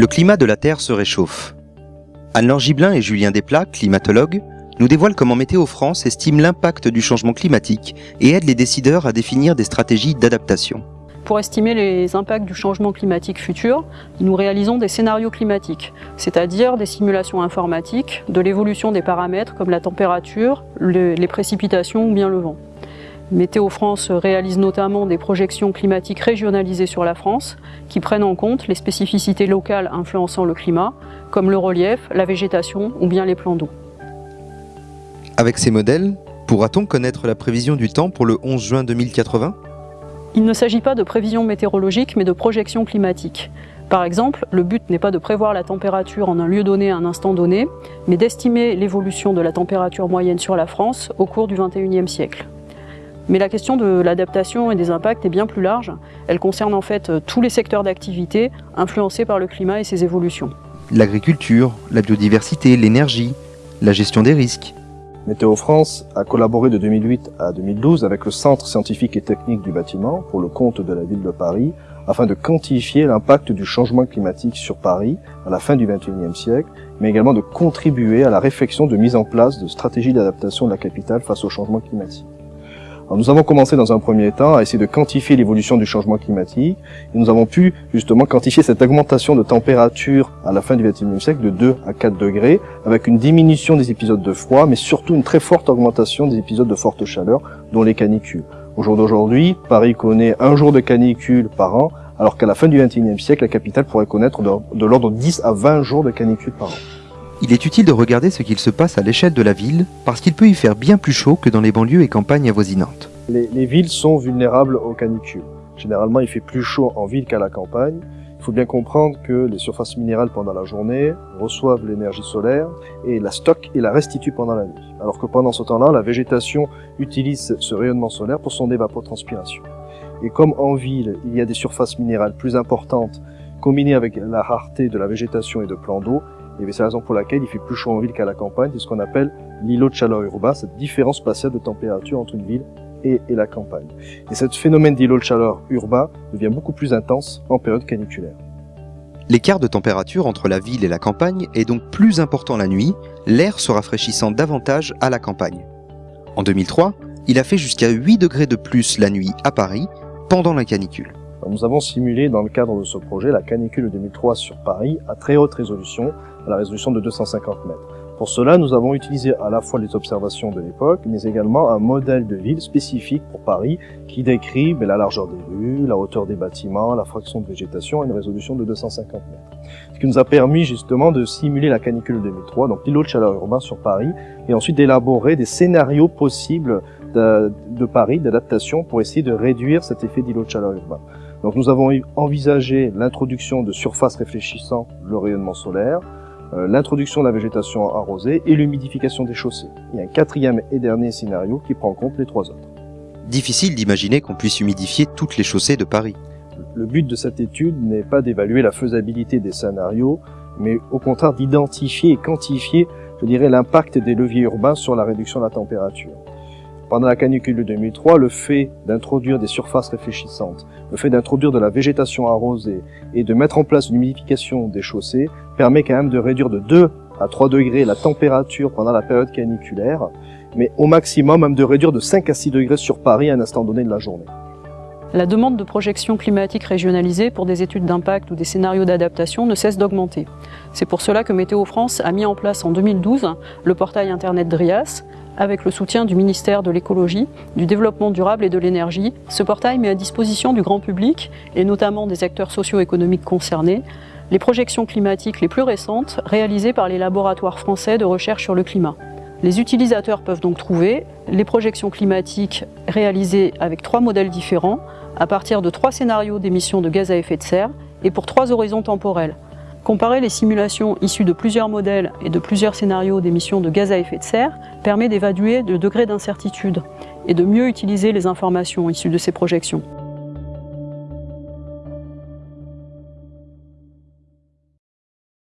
Le climat de la Terre se réchauffe. Anne-Laure Gibelin et Julien Desplats, climatologues, nous dévoilent comment Météo France estime l'impact du changement climatique et aide les décideurs à définir des stratégies d'adaptation. Pour estimer les impacts du changement climatique futur, nous réalisons des scénarios climatiques, c'est-à-dire des simulations informatiques de l'évolution des paramètres comme la température, les précipitations ou bien le vent. Météo France réalise notamment des projections climatiques régionalisées sur la France qui prennent en compte les spécificités locales influençant le climat, comme le relief, la végétation ou bien les plans d'eau. Avec ces modèles, pourra-t-on connaître la prévision du temps pour le 11 juin 2080 Il ne s'agit pas de prévision météorologique mais de projection climatique. Par exemple, le but n'est pas de prévoir la température en un lieu donné à un instant donné, mais d'estimer l'évolution de la température moyenne sur la France au cours du XXIe siècle. Mais la question de l'adaptation et des impacts est bien plus large. Elle concerne en fait tous les secteurs d'activité influencés par le climat et ses évolutions. L'agriculture, la biodiversité, l'énergie, la gestion des risques. Météo France a collaboré de 2008 à 2012 avec le Centre scientifique et technique du bâtiment pour le compte de la ville de Paris afin de quantifier l'impact du changement climatique sur Paris à la fin du XXIe siècle, mais également de contribuer à la réflexion de mise en place de stratégies d'adaptation de la capitale face au changement climatique nous avons commencé dans un premier temps à essayer de quantifier l'évolution du changement climatique et nous avons pu justement quantifier cette augmentation de température à la fin du XXIe siècle de 2 à 4 degrés avec une diminution des épisodes de froid mais surtout une très forte augmentation des épisodes de forte chaleur dont les canicules. Au jour d'aujourd'hui, Paris connaît un jour de canicule par an alors qu'à la fin du XXIe siècle, la capitale pourrait connaître de l'ordre de 10 à 20 jours de canicule par an. Il est utile de regarder ce qu'il se passe à l'échelle de la ville, parce qu'il peut y faire bien plus chaud que dans les banlieues et campagnes avoisinantes. Les, les, villes sont vulnérables aux canicules. Généralement, il fait plus chaud en ville qu'à la campagne. Il faut bien comprendre que les surfaces minérales pendant la journée reçoivent l'énergie solaire et la stockent et la restituent pendant la nuit. Alors que pendant ce temps-là, la végétation utilise ce rayonnement solaire pour son évapotranspiration. Et comme en ville, il y a des surfaces minérales plus importantes combinées avec la rareté de la végétation et de plans d'eau, c'est la raison pour laquelle il fait plus chaud en ville qu'à la campagne. C'est ce qu'on appelle l'îlot de chaleur urbain, cette différence spatiale de température entre une ville et, et la campagne. Et ce phénomène d'îlot de chaleur urbain devient beaucoup plus intense en période caniculaire. L'écart de température entre la ville et la campagne est donc plus important la nuit, l'air se rafraîchissant davantage à la campagne. En 2003, il a fait jusqu'à 8 degrés de plus la nuit à Paris pendant la canicule. Nous avons simulé dans le cadre de ce projet la canicule 2003 sur Paris à très haute résolution, à la résolution de 250 mètres. Pour cela, nous avons utilisé à la fois les observations de l'époque, mais également un modèle de ville spécifique pour Paris qui décrit ben, la largeur des rues, la hauteur des bâtiments, la fraction de végétation à une résolution de 250 mètres. Ce qui nous a permis justement de simuler la canicule 2003, donc l'îlot de chaleur urbain sur Paris, et ensuite d'élaborer des scénarios possibles de, de Paris, d'adaptation, pour essayer de réduire cet effet d'îlot de chaleur urbain. Donc nous avons envisagé l'introduction de surfaces réfléchissant le rayonnement solaire, euh, l'introduction de la végétation arrosée et l'humidification des chaussées. Il y a un quatrième et dernier scénario qui prend en compte les trois autres. Difficile d'imaginer qu'on puisse humidifier toutes les chaussées de Paris. Le but de cette étude n'est pas d'évaluer la faisabilité des scénarios, mais au contraire d'identifier et quantifier, je dirais, l'impact des leviers urbains sur la réduction de la température. Pendant la canicule de 2003, le fait d'introduire des surfaces réfléchissantes, le fait d'introduire de la végétation arrosée et de mettre en place une humidification des chaussées permet quand même de réduire de 2 à 3 degrés la température pendant la période caniculaire, mais au maximum même de réduire de 5 à 6 degrés sur Paris à un instant donné de la journée. La demande de projection climatique régionalisée pour des études d'impact ou des scénarios d'adaptation ne cesse d'augmenter. C'est pour cela que Météo France a mis en place en 2012 le portail internet DRIAS, avec le soutien du ministère de l'écologie, du développement durable et de l'énergie. Ce portail met à disposition du grand public, et notamment des acteurs socio-économiques concernés, les projections climatiques les plus récentes réalisées par les laboratoires français de recherche sur le climat. Les utilisateurs peuvent donc trouver les projections climatiques réalisées avec trois modèles différents, à partir de trois scénarios d'émissions de gaz à effet de serre et pour trois horizons temporels. Comparer les simulations issues de plusieurs modèles et de plusieurs scénarios d'émissions de gaz à effet de serre permet d'évaluer le degré d'incertitude et de mieux utiliser les informations issues de ces projections.